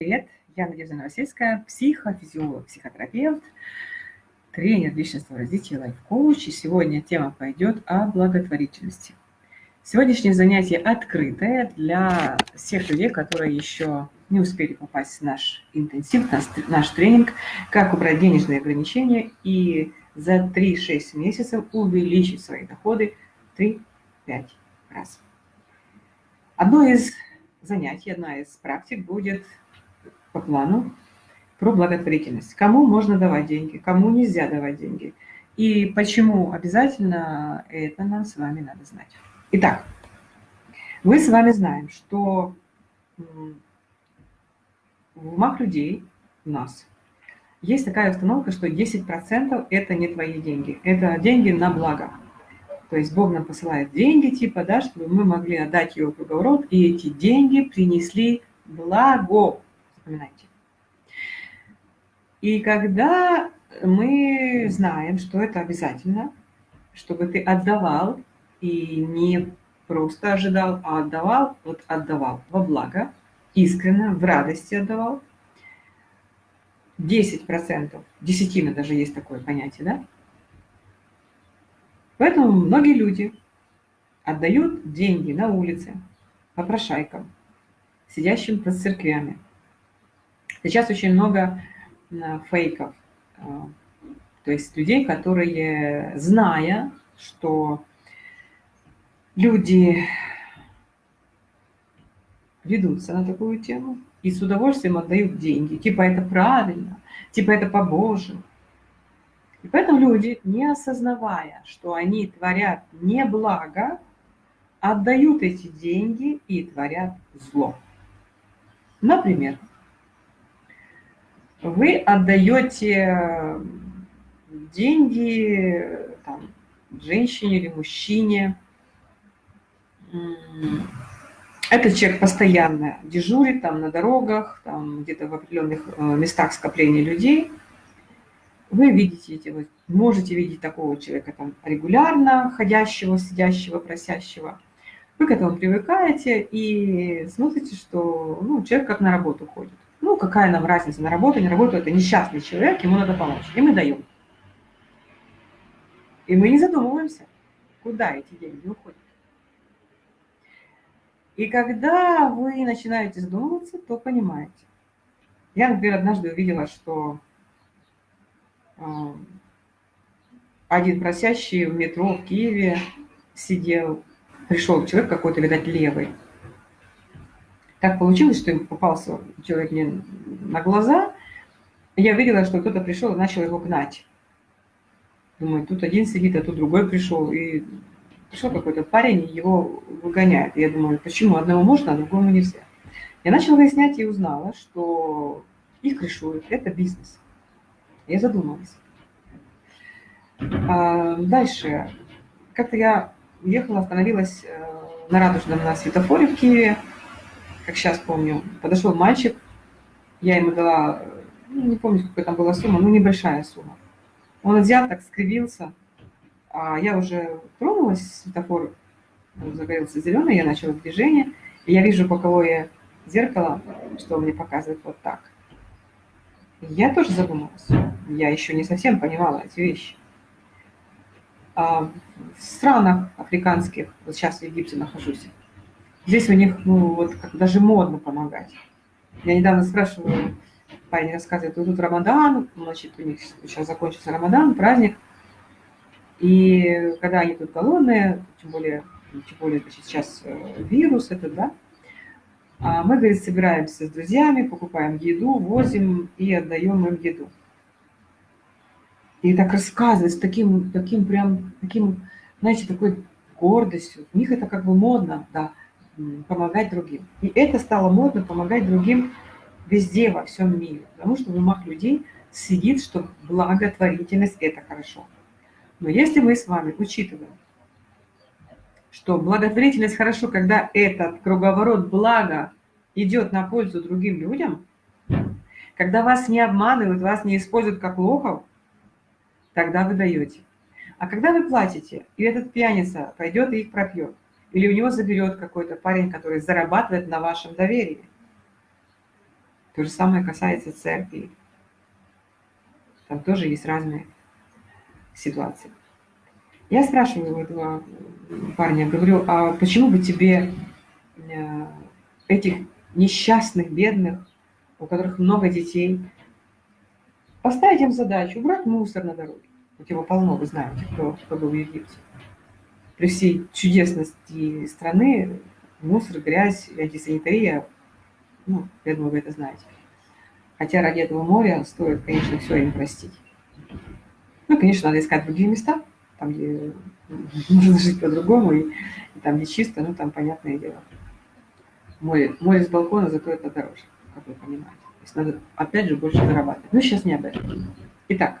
Привет, я Надежда Новосельская, психофизиолог, психотерапевт, тренер личностного развития, лайф-коуч. И сегодня тема пойдет о благотворительности. Сегодняшнее занятие открытое для всех людей, которые еще не успели попасть в наш интенсив, наш, наш тренинг «Как убрать денежные ограничения и за 3-6 месяцев увеличить свои доходы 3-5 раз». Одно из занятий, одна из практик будет по плану про благотворительность. Кому можно давать деньги, кому нельзя давать деньги. И почему обязательно это нам с вами надо знать. Итак, мы с вами знаем, что в умах людей, у нас, есть такая установка, что 10% это не твои деньги, это деньги на благо. То есть Бог нам посылает деньги, типа, да, чтобы мы могли отдать его круговорот, и эти деньги принесли благо запоминайте. И когда мы знаем, что это обязательно, чтобы ты отдавал и не просто ожидал, а отдавал, вот отдавал во благо, искренне, в радости отдавал, 10%, десятина даже есть такое понятие, да? Поэтому многие люди отдают деньги на улице, попрошайкам, сидящим под церквями, Сейчас очень много фейков, а, то есть людей, которые, зная, что люди ведутся на такую тему и с удовольствием отдают деньги, типа это правильно, типа это по-божьему. И поэтому люди, не осознавая, что они творят не благо, отдают эти деньги и творят зло. Например, вы отдаете деньги там, женщине или мужчине. Этот человек постоянно дежурит там на дорогах, там где-то в определенных э, местах скопления людей. Вы видите эти, вы можете видеть такого человека там регулярно, ходящего, сидящего, просящего. Вы к этому привыкаете и смотрите, что ну, человек как на работу ходит. Ну, какая нам разница, на работу, не работу, это несчастный человек, ему надо помочь. И мы даем. И мы не задумываемся, куда эти деньги уходят. И когда вы начинаете задумываться, то понимаете. Я, например, однажды увидела, что э, один просящий в метро в Киеве сидел, пришел человек какой-то, видать, левый, так получилось, что им попался человек мне на глаза. Я видела, что кто-то пришел и начал его гнать. Думаю, тут один сидит, а тут другой пришел. И пришел какой-то парень, и его выгоняет. я думаю, почему одному можно, а другому нельзя. Я начала выяснять и узнала, что их крышуют. Это бизнес. Я задумалась. А дальше. Как-то я ехала, остановилась э, на Радужном на светофоре в Киеве как сейчас помню, подошел мальчик, я ему дала, ну, не помню, какая там была сумма, ну, небольшая сумма. Он взял, так скривился, а я уже тронулась, светофор загорелся зеленый, я начала движение, и я вижу боковое зеркало, что мне показывает вот так. Я тоже задумалась, я еще не совсем понимала эти вещи. А в странах африканских, вот сейчас в Египте нахожусь, Здесь у них, ну, вот как даже модно помогать. Я недавно спрашивала, парень рассказывает, вот тут Рамадан, значит, у них сейчас закончился Рамадан, праздник, и когда они тут голодные, тем более, тем более значит, сейчас э, вирус этот, да, а мы, говорит, собираемся с друзьями, покупаем еду, возим и отдаем им еду. И так рассказывает с таким, таким прям, таким, знаете, такой гордостью. У них это как бы модно, да помогать другим. И это стало модно помогать другим везде, во всем мире. Потому что в умах людей сидит, что благотворительность – это хорошо. Но если мы с вами учитываем, что благотворительность хорошо, когда этот круговорот блага идет на пользу другим людям, когда вас не обманывают, вас не используют как лохов, тогда вы даете. А когда вы платите, и этот пьяница пойдет и их пропьет, или у него заберет какой-то парень, который зарабатывает на вашем доверии, То же самое касается церкви. Там тоже есть разные ситуации. Я спрашиваю этого парня, говорю, а почему бы тебе э, этих несчастных, бедных, у которых много детей, поставить им задачу убрать мусор на дороге. Вот его полно, вы знаете, кто, кто был в Египте. При всей чудесности страны мусор, грязь, антисанитария, ну, я думаю, вы это знаете. Хотя ради этого моря стоит, конечно, все им простить. Ну, конечно, надо искать другие места, там, где можно жить по-другому, и, и там, где чисто, ну, там, понятное дело. Море, море с балкона, зато это дороже, как вы понимаете. То есть надо, опять же, больше зарабатывать. Ну, сейчас не об этом. Итак,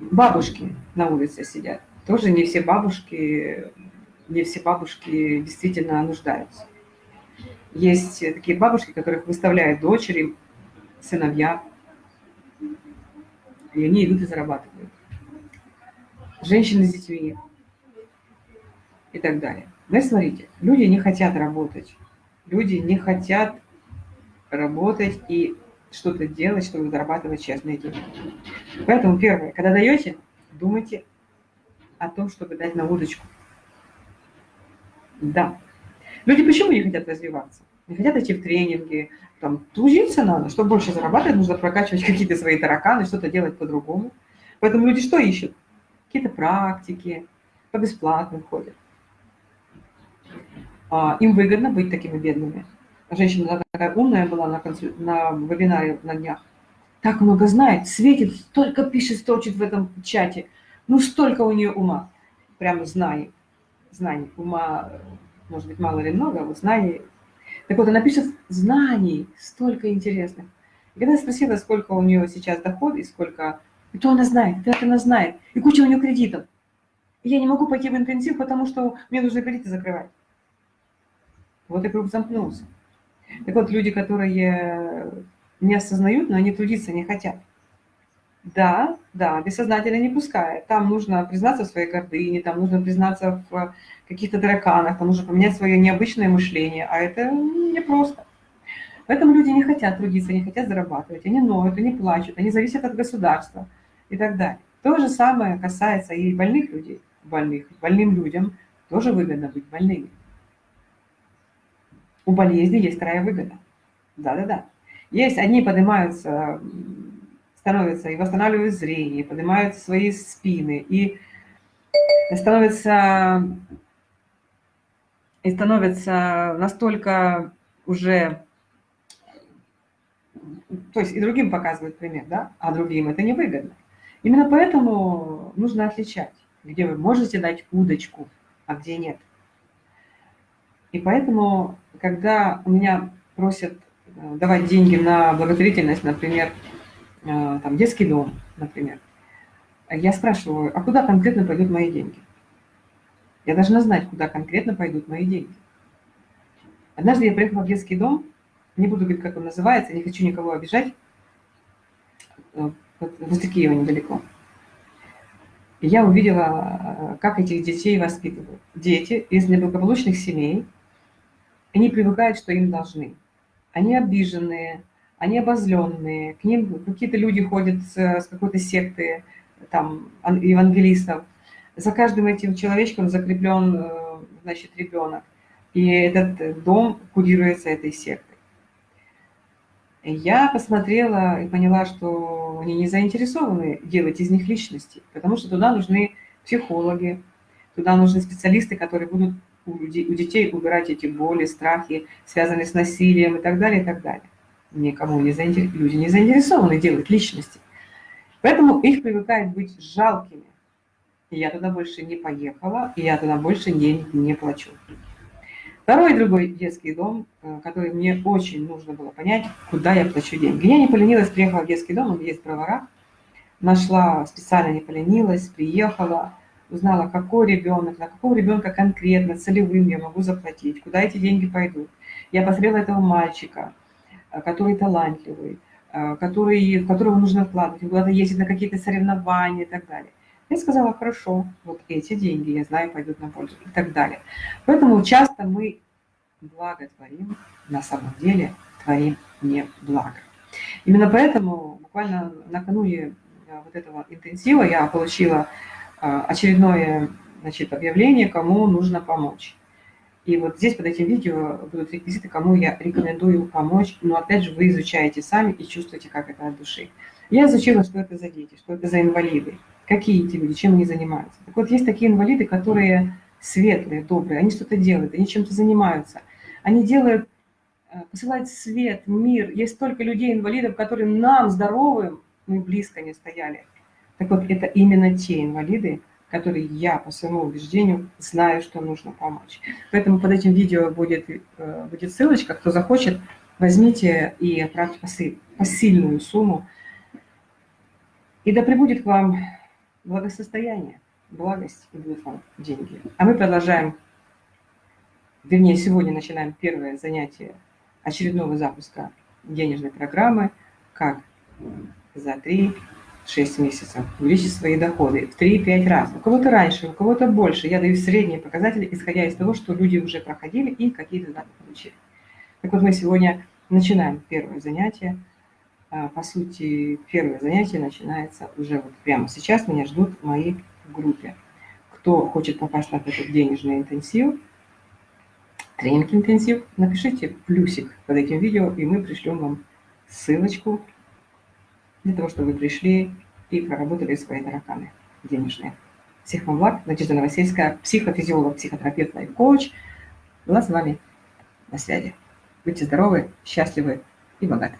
бабушки на улице сидят. Тоже не все бабушки, не все бабушки действительно нуждаются. Есть такие бабушки, которых выставляют дочери, сыновья, и они идут и зарабатывают. Женщины с детьми и так далее. Но смотрите, люди не хотят работать. Люди не хотят работать и что-то делать, чтобы зарабатывать честные деньги. Поэтому первое, когда даете, думайте о том, чтобы дать на удочку. Да. Люди почему не хотят развиваться? Не хотят идти в тренинги, там, трудиться надо, чтобы больше зарабатывать, нужно прокачивать какие-то свои тараканы, что-то делать по-другому. Поэтому люди что ищут? Какие-то практики, по бесплатным ходят. А, им выгодно быть такими бедными. Женщина такая умная была на, консуль... на вебинаре на днях. Так много знает, светит, столько пишет, строчит в этом чате. Ну, столько у нее ума. Прямо знаний. Знаний. Ума, может быть, мало или много, вот знаний. Так вот, она пишет знаний, столько интересных. И когда я спросила, сколько у нее сейчас доход и сколько... И то она знает, и это она знает. И куча у нее кредитов. И я не могу пойти в интенсив, потому что мне нужно кредиты закрывать. Вот и круг замкнулся. Так вот, люди, которые не осознают, но они трудиться не хотят. Да, да, бессознательно не пускает. Там нужно признаться в своей гордыне, там нужно признаться в каких-то драканах, там нужно поменять свое необычное мышление, а это непросто. Поэтому люди не хотят трудиться, не хотят зарабатывать, они ноют, они плачут, они зависят от государства и так далее. То же самое касается и больных людей, больных. Больным людям тоже выгодно быть больными. У болезни есть вторая выгода. Да-да-да. Есть, одни поднимаются, становятся и восстанавливают зрение, поднимают свои спины, и становятся, и становятся настолько уже, то есть и другим показывают пример, да, а другим это невыгодно. Именно поэтому нужно отличать, где вы можете дать удочку, а где нет. И поэтому, когда у меня просят э, давать деньги на благотворительность, например, э, там, детский дом, например, я спрашиваю, а куда конкретно пойдут мои деньги? Я должна знать, куда конкретно пойдут мои деньги. Однажды я приехала в детский дом, не буду говорить, как он называется, не хочу никого обижать, э, возле Киева недалеко. И я увидела, как этих детей воспитывают. Дети из неблагополучных семей – они привыкают, что им должны. Они обиженные, они обозленные, к ним какие-то люди ходят с, с какой-то секты, там, евангелистов. За каждым этим человечком закреплен, э, значит, ребенок. И этот дом курируется этой сектой. Я посмотрела и поняла, что они не заинтересованы делать из них личности, потому что туда нужны психологи, туда нужны специалисты, которые будут у, детей убирать эти боли, страхи, связанные с насилием и так далее, и так далее. Никому не заинтерес... Люди не заинтересованы делать личности. Поэтому их привыкают быть жалкими. Я туда больше не поехала, и я туда больше не, не плачу. Второй другой детский дом, э, который мне очень нужно было понять, куда я плачу деньги. Я не поленилась, приехала в детский дом, он есть в нашла, специально не поленилась, приехала, узнала, какой ребенок, на какого ребенка конкретно, целевым я могу заплатить, куда эти деньги пойдут. Я посмотрела этого мальчика, э, который талантливый, э, который, в которого нужно вкладывать, куда-то ездить на какие-то соревнования и так далее. Я сказала, хорошо, вот эти деньги, я знаю, пойдут на пользу и так далее. Поэтому часто мы благо творим, на самом деле творим не благо. Именно поэтому буквально накануне э, вот этого интенсива я получила очередное значит, объявление, кому нужно помочь. И вот здесь под этим видео будут реквизиты, кому я рекомендую помочь. Но опять же, вы изучаете сами и чувствуете, как это от души. Я изучила, что это за дети, что это за инвалиды, какие эти люди, чем они занимаются. Так вот, есть такие инвалиды, которые светлые, добрые, они что-то делают, они чем-то занимаются. Они делают, э, посылают свет, мир. Есть столько людей-инвалидов, которые нам, здоровым, мы близко не стояли. Так вот, это именно те инвалиды, который я по своему убеждению знаю, что нужно помочь. Поэтому под этим видео будет, э, будет ссылочка, кто захочет, возьмите и отправьте посильную сумму. И да прибудет к вам благосостояние, благость и будут вам деньги. А мы продолжаем, вернее, сегодня начинаем первое занятие очередного запуска денежной программы «Как за три 6 месяцев, увеличить свои доходы в 3-5 раз. У кого-то раньше, у кого-то больше. Я даю средние показатели, исходя из того, что люди уже проходили и какие результаты получили. Так вот, мы сегодня начинаем первое занятие. А, по сути, первое занятие начинается уже вот прямо сейчас. Меня ждут мои в группе. Кто хочет попасть на этот денежный интенсив, тренинг-интенсив, напишите плюсик под этим видео, и мы пришлем вам ссылочку для того, чтобы вы пришли и проработали свои тараканы денежные. Всех вам благ. Надежда Новосельская, психофизиолог, психотерапевт, лайф-коуч. Была с вами на связи. Будьте здоровы, счастливы и богаты.